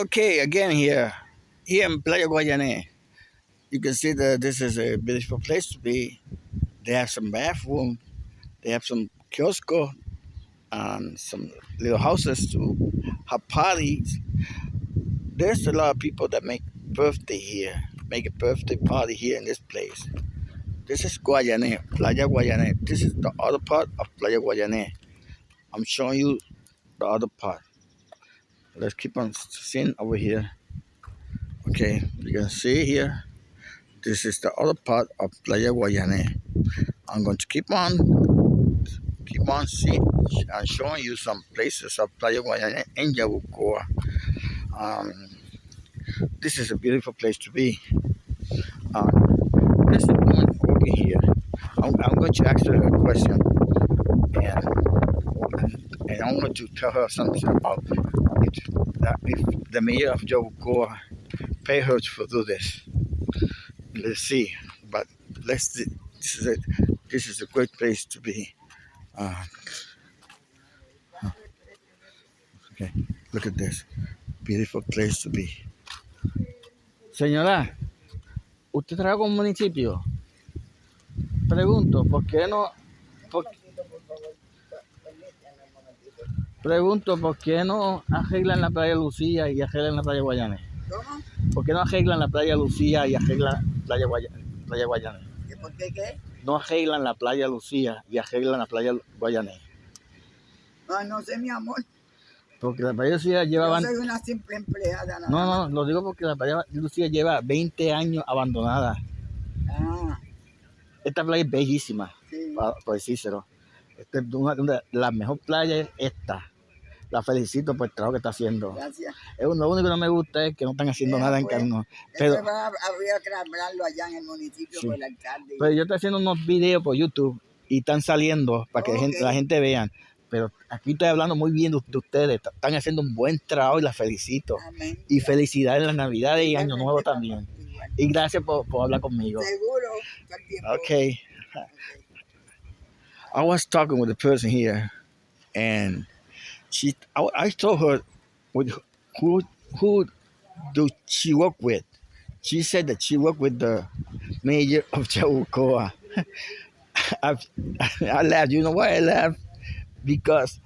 Okay, again here, here in Playa Guayané, you can see that this is a beautiful place to be. They have some bathroom, they have some kiosco, and some little houses to have parties. There's a lot of people that make birthday here, make a birthday party here in this place. This is Guayané, Playa Guayané. This is the other part of Playa Guayané. I'm showing you the other part. Let's keep on seeing over here. Okay, you can see here. This is the other part of Playa Guayané. I'm going to keep on, keep on seeing and showing you some places of Playa Guayané and Yabucoa. Um, this is a beautiful place to be. A woman working here. I'm, I'm going to ask her a question. And, and I want to tell her something about that if the mayor of Yabucoa pay her to do this. Let's see. But let's this is a this is a great place to be. Uh, okay, look at this. Beautiful place to be. Señora, ¿usted trabaja con un municipio? Pregunto, ¿por qué no? Pregunto, ¿por qué no arreglan la playa Lucía y arreglan la playa Guayane? ¿Cómo? ¿Por qué no arreglan la playa Lucía y arreglan la playa, Guayane? playa Guayane? ¿Por qué qué? No arreglan la playa Lucía y arreglan la playa Guayané. No, no sé, mi amor. Porque la playa Lucía llevaban... Yo soy una simple empleada. Nada No, no, lo digo porque la playa Lucía lleva 20 años abandonada. Ah, Esta playa es bellísima, sí. para, para. Esta es una, una de las mejores playas es esta. La felicito por el trabajo que está haciendo. Gracias. Es, lo único que no me gusta es que no están haciendo Eh, nada en pues, Carno. Pero, que hablarlo allá en el municipio Sí. con el alcalde. pero yo estoy haciendo unos videos por YouTube y están saliendo para que la gente- Ok. la gente vea. Pero aquí estoy hablando muy bien de, de ustedes. Están haciendo un buen trabajo y las felicito. Amén. Y felicidades en las Navidades y Año Nuevo también. Y gracias por, por hablar conmigo. Seguro. Okay. I was talking with a person here, and she, I, I told her with who who do she work with. She said that she worked with the mayor of Yabucoa. I, I laughed. You know why I laughed? Because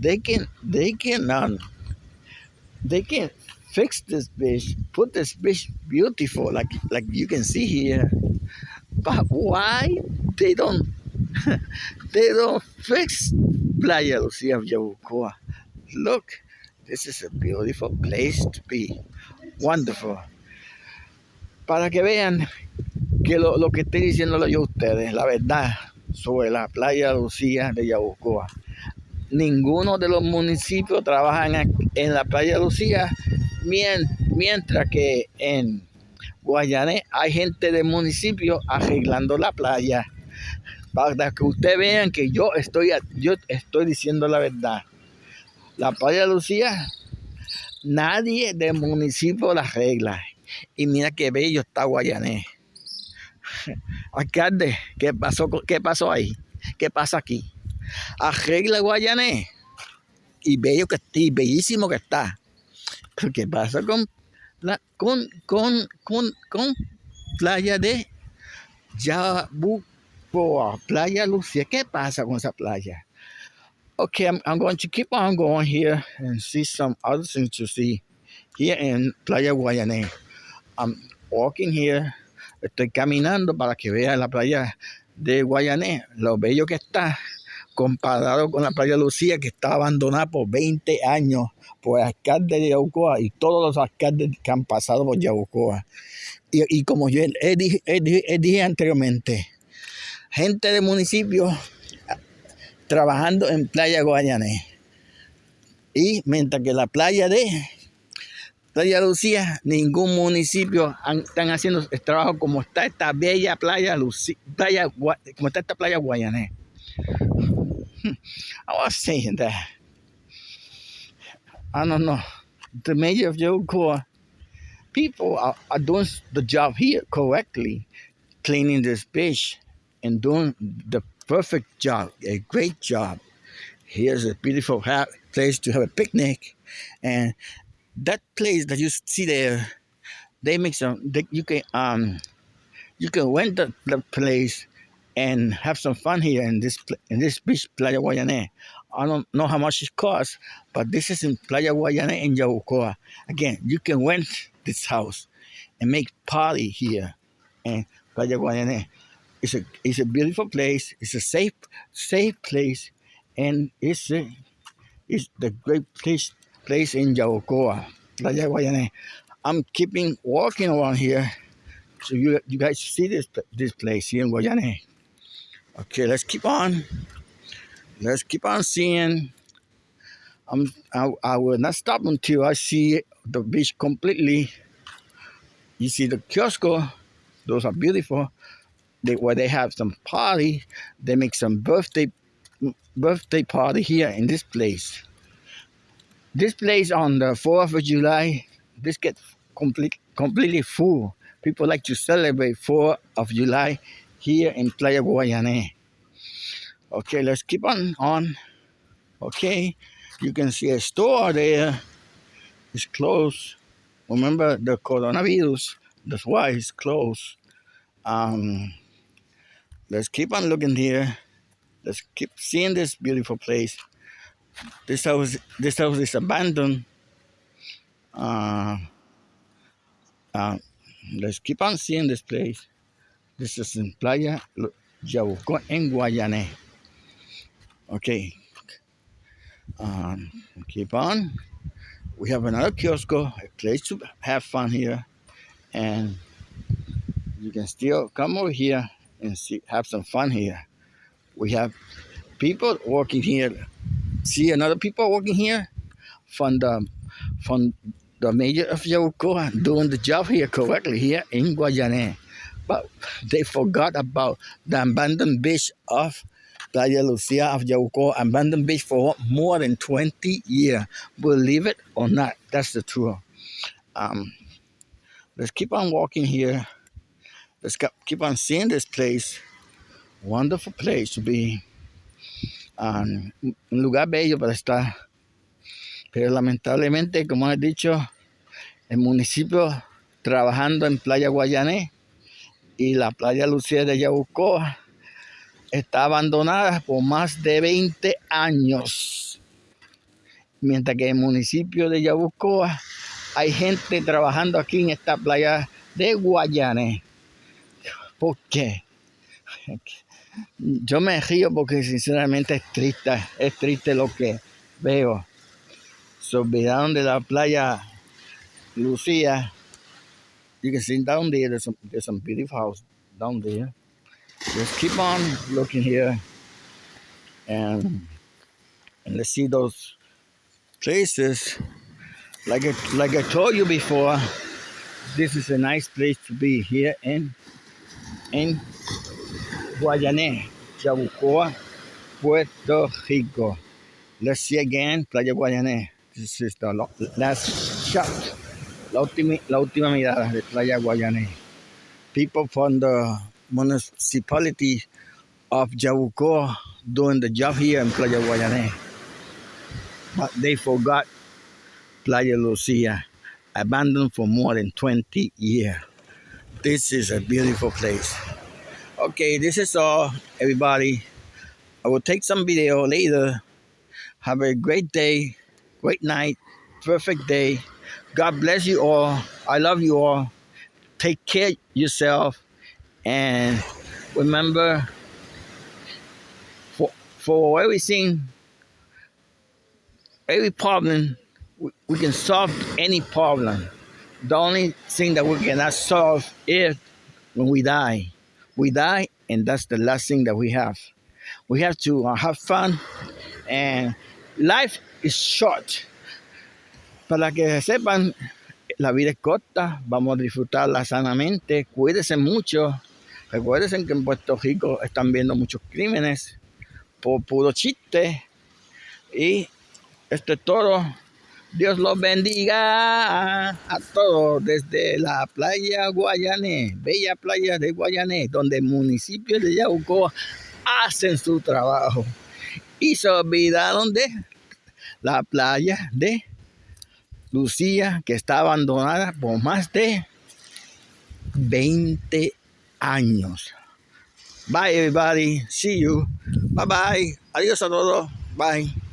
they can they can um, they can fix this bitch, put this bitch beautiful like like you can see here. But why they don't they don't fix Playa Lucia of Yabucoa? Look, this is a beautiful place to be. Wonderful. Para que vean que lo, lo que estoy diciéndolo yo a ustedes, la verdad, sobre la playa Lucía de Yabucoa. Ninguno de los municipios trabajan en- la playa Lucía, mien- mientras que en Guayané hay gente del municipio arreglando la playa. Para que ustedes vean que yo estoy, yo estoy diciendo la verdad. La playa Lucía, nadie del municipio la arregla. Y mira qué bello está Guayané. Alcalde, ¿qué pasó, ¿qué pasó ahí? ¿Qué pasa aquí? Arregla Guayané. Y bello que y bellísimo que está. ¿qué pasa con la, con, con, con, con playa de Yabucoa, playa Lucia? ¿Qué pasa con esa playa? Okay, I'm, I'm going to keep on going here and see some other things to see here in Playa Guayané. I'm walking here, estoy caminando para que vea la playa de Guayané, lo bello que está, comparado con la playa Lucía, que está abandonada por 20 años por el alcalde de Yabucoa y todos los alcaldes que han pasado por Yabucoa. Y, y como yo he, he dije anteriormente, gente de municipio trabajando en Playa Guayané. Y mientras que la playa de Playa Lucía, ningún municipio están haciendo el trabajo como está esta bella playa Lucía, playa, como está esta playa Guayané. I was saying that. I don't know. The mayor of Yokoa, people are, are doing the job here correctly, cleaning this beach and doing the perfect job, a great job. Here's a beautiful place to have a picnic, and that place that you see there, they make some. They, you can um you can rent the, the place and have some fun here in this in this beach, Playa Guayané. I don't know how much it costs, but this is in Playa Guayané in Yabucoa. Again, you can rent this house and make party here in Playa Guayané. It's a it's a beautiful place. It's a safe safe place, and it's a, it's the great place place in Yabucoa, Playa. I'm keeping walking around here, so you you guys see this this place here in Guayané. Okay, let's keep on. Let's keep on seeing. I'm, I, I will not stop until I see the beach completely. You see the kiosco, those are beautiful. They, where they have some party, they make some birthday birthday party here in this place. This place on the 4th of July, this gets complete, completely full. People like to celebrate 4th of July here in Playa Guayané. Okay, let's keep on on. Okay, you can see a store there. It's closed. Remember the coronavirus. That's why it's closed. Um, let's keep on looking here. Let's keep seeing this beautiful place. This house, this house is abandoned. Uh, uh, let's keep on seeing this place. This is in Playa Yabucoa en Guayané. Okay. Um, keep on. We have another kiosco, a place to have fun here. And you can still come over here and see, have some fun here. We have people working here. See another people working here from the from the mayor of Yabucoa doing the job here correctly here in Guayané but they forgot about the abandoned beach of Playa Lucia of Yabucoa, abandoned beach for more than 20 years. Believe it or not, that's the truth. Um, let's keep on walking here. Let's keep on seeing this place. Wonderful place to be. Um, un lugar bello para estar. Pero lamentablemente, como he dicho, el municipio trabajando en Playa Guayané y la playa Lucía de Yabucoa está abandonada por más de 20 años. Mientras que en el municipio de Yabucoa hay gente trabajando aquí en esta playa de Guayané. ¿Por qué? Yo me río porque sinceramente es triste, es triste lo que veo. Se olvidaron de la playa Lucía you can see down there there's some there's some beautiful house down there just keep on looking here and and let's see those places like I, like I told you before this is a nice place to be here in in Guayané Yabucoa Puerto Rico let's see again Playa Guayané this is the last shot la última, la última mirada de Playa Guayané. People from the municipality of Yabucoa doing the job here in Playa Guayané. But they forgot Playa Lucia, abandoned for more than 20 years. This is a beautiful place. Okay, this is all, everybody. I will take some video later. Have a great day, great night, perfect day. God bless you all. I love you all. Take care yourself. And remember, for, for everything, every problem, we, we can solve any problem. The only thing that we cannot solve is when we die. We die, and that's the last thing that we have. We have to uh, have fun, and life is short. Para que sepan, la vida es corta, vamos a disfrutarla sanamente, cuídense mucho. Recuerden que en Puerto Rico están viendo muchos crímenes por puro chiste. Y esto es todo. Dios los bendiga a todos desde la playa Guayané, bella playa de Guayané, donde el municipio de Yaucoa hacen su trabajo. Y se olvidaron de la playa de Lucía, que está abandonada por más de 20 años. Bye everybody. See you. Bye bye. Adiós a todos. Bye.